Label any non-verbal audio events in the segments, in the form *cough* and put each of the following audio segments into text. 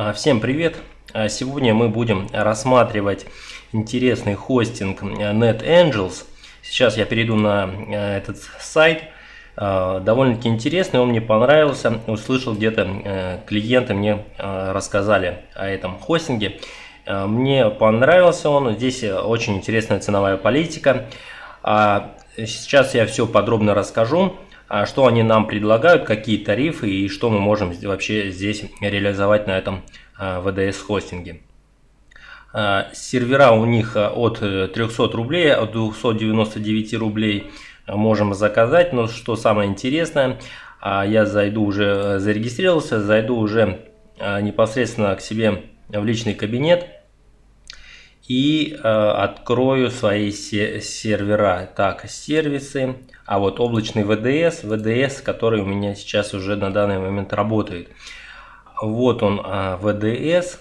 А, всем привет! А, сегодня мы будем рассматривать интересный хостинг NetAngels. Сейчас я перейду на этот сайт. А, довольно-таки интересный, он мне понравился. Услышал где-то э, клиенты мне рассказали о этом хостинге. Мне понравился он. Здесь очень интересная ценовая политика. Сейчас я все подробно расскажу. А что они нам предлагают, какие тарифы и что мы можем вообще здесь реализовать на этом VDS а, хостинге. А, сервера у них от 300 рублей, от 299 рублей можем заказать, но что самое интересное, я зайду уже, зарегистрировался, зайду уже непосредственно к себе в личный кабинет и открою свои сервера. Так, сервисы, а вот облачный VDS, VDS, который у меня сейчас уже на данный момент работает. Вот он VDS.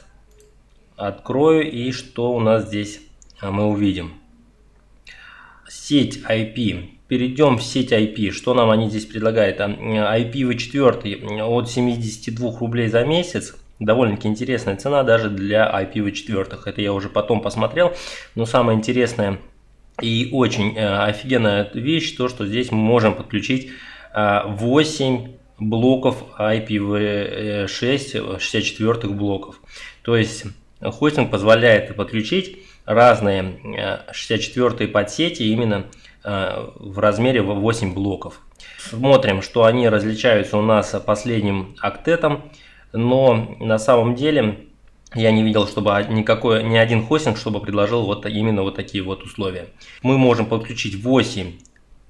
А, Открою и что у нас здесь а, мы увидим. Сеть IP. Перейдем в сеть IP. Что нам они здесь предлагают? IPv4 от 72 рублей за месяц. Довольно-таки интересная цена даже для IPv4. Это я уже потом посмотрел. Но самое интересное и очень э, офигенная вещь, то что здесь мы можем подключить 8 э, блоков IPv6 64 блоков. То есть хостинг позволяет подключить разные 64 э, подсети именно в размере 8 блоков. Смотрим, что они различаются у нас последним октетом, но на самом деле я не видел, чтобы никакой, ни один хостинг, чтобы предложил вот именно вот такие вот условия. Мы можем подключить 8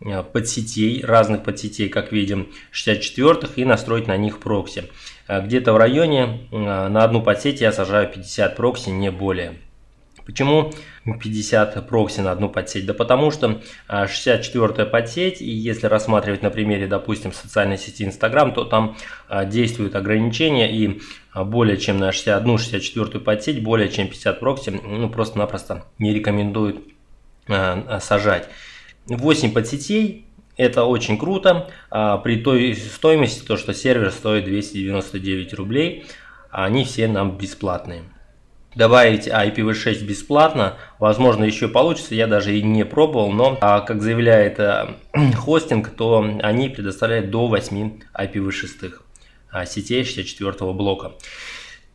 э, подсетей, разных подсетей, как видим, 64 и настроить на них прокси. Э, где-то в районе э, на одну подсеть я сажаю 50 прокси, не более. Почему 50 прокси на одну подсеть? Да потому что 64 подсеть, и если рассматривать на примере, допустим, социальной сети Instagram, то там действуют ограничения, и более чем на 61-64 подсеть, более чем 50 прокси, ну просто-напросто не рекомендуют сажать. 8 подсетей, это очень круто, при той стоимости, то что сервер стоит 299 рублей, они все нам бесплатные добавить IPv6 бесплатно. Возможно, еще получится, я даже и не пробовал, но, а, как заявляет э, *clears throat* хостинг, то они предоставляют до 8 IPv6 а, сетей 64 блока.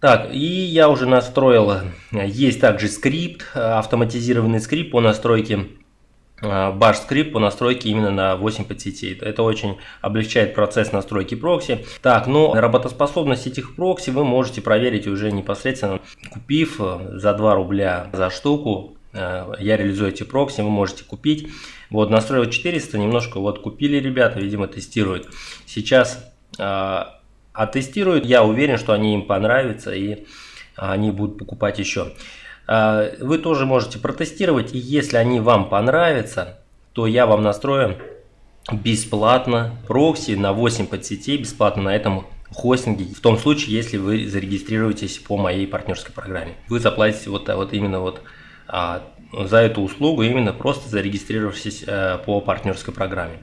Так, и я уже настроил, есть также скрипт, автоматизированный скрипт по настройке Bash скрипт по настройке именно на 8 подсетей. Это очень облегчает процесс настройки прокси. Так, ну работоспособность этих прокси вы можете проверить уже непосредственно, купив э, за 2 рубля за штуку. Э, я реализую эти прокси, вы можете купить. Вот настроил 400, немножко вот купили ребята, видимо тестируют. Сейчас э, оттестируют, я уверен, что они им понравятся и они будут покупать еще. А, вы тоже можете протестировать, и если они вам понравятся, то я вам настрою бесплатно прокси на 8 подсетей, бесплатно на этом хостинге, в том случае, если вы зарегистрируетесь по моей партнерской программе. Вы заплатите вот, вот именно вот а, за эту услугу, именно просто зарегистрировавшись а, по партнерской программе.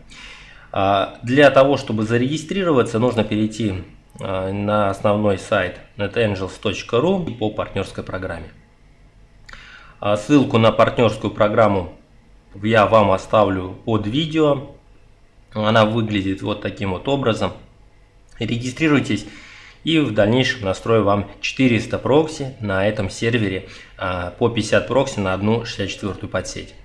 А, для того, чтобы зарегистрироваться, нужно перейти а, на основной сайт netangels.ru по партнерской программе. А ссылку на партнерскую программу я вам оставлю под видео. Она выглядит вот таким вот образом. Регистрируйтесь и в дальнейшем настрою вам 400 прокси на этом сервере а, по 50 прокси на одну 64 подсеть.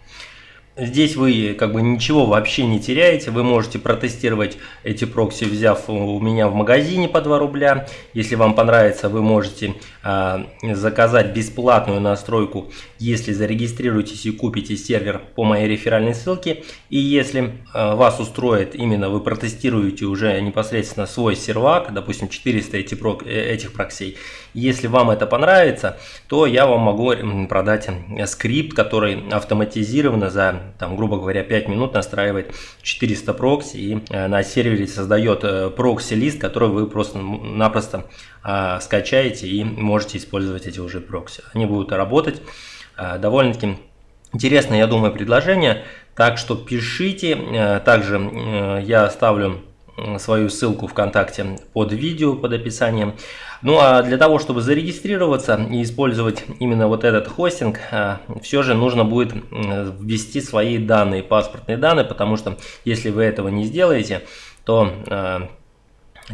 Здесь вы как бы ничего вообще не теряете, вы можете протестировать эти прокси, взяв у меня в магазине по 2 рубля. Если вам понравится, вы можете заказать бесплатную настройку, если зарегистрируетесь и купите сервер по моей реферальной ссылке. И если а, вас устроит именно, вы протестируете уже непосредственно свой сервак, допустим 400 эти прок, э, этих проксей. Если вам это понравится, то я вам могу продать скрипт, который автоматизированно за там, грубо говоря, 5 минут настраивает 400 прокси и э, на сервере создает э, прокси-лист, который вы просто-напросто а, скачаете и можете использовать эти уже прокси. Они будут работать а, довольно-таки интересное, я думаю, предложение. Так что пишите. Также я оставлю свою ссылку ВКонтакте под видео, под описанием. Ну а для того, чтобы зарегистрироваться и использовать именно вот этот хостинг, все же нужно будет ввести свои данные, паспортные данные, потому что если вы этого не сделаете, то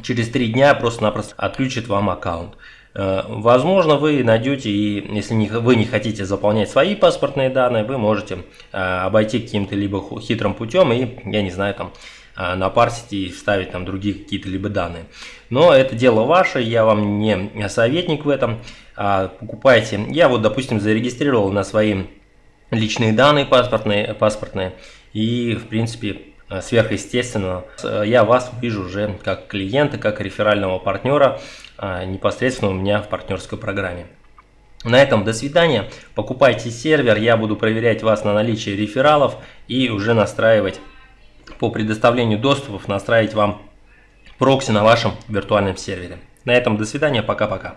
через три дня просто-напросто отключит вам аккаунт. А, возможно, вы найдете, и если вы не хотите заполнять свои паспортные данные, вы можете обойти каким-то либо хитрым путем и, я не знаю, там а, напарсить и вставить там другие какие-то либо данные. Но это дело ваше, я вам не советник в этом. А, покупайте. Я вот, допустим, зарегистрировал на свои личные данные паспортные, паспортные и, в принципе, сверхъестественно, я вас вижу уже как клиента, как реферального партнера непосредственно у меня в партнерской программе. На этом до свидания. Покупайте сервер, я буду проверять вас на наличие рефералов и уже настраивать по предоставлению доступов настраивать вам прокси на вашем виртуальном сервере. На этом до свидания, пока-пока.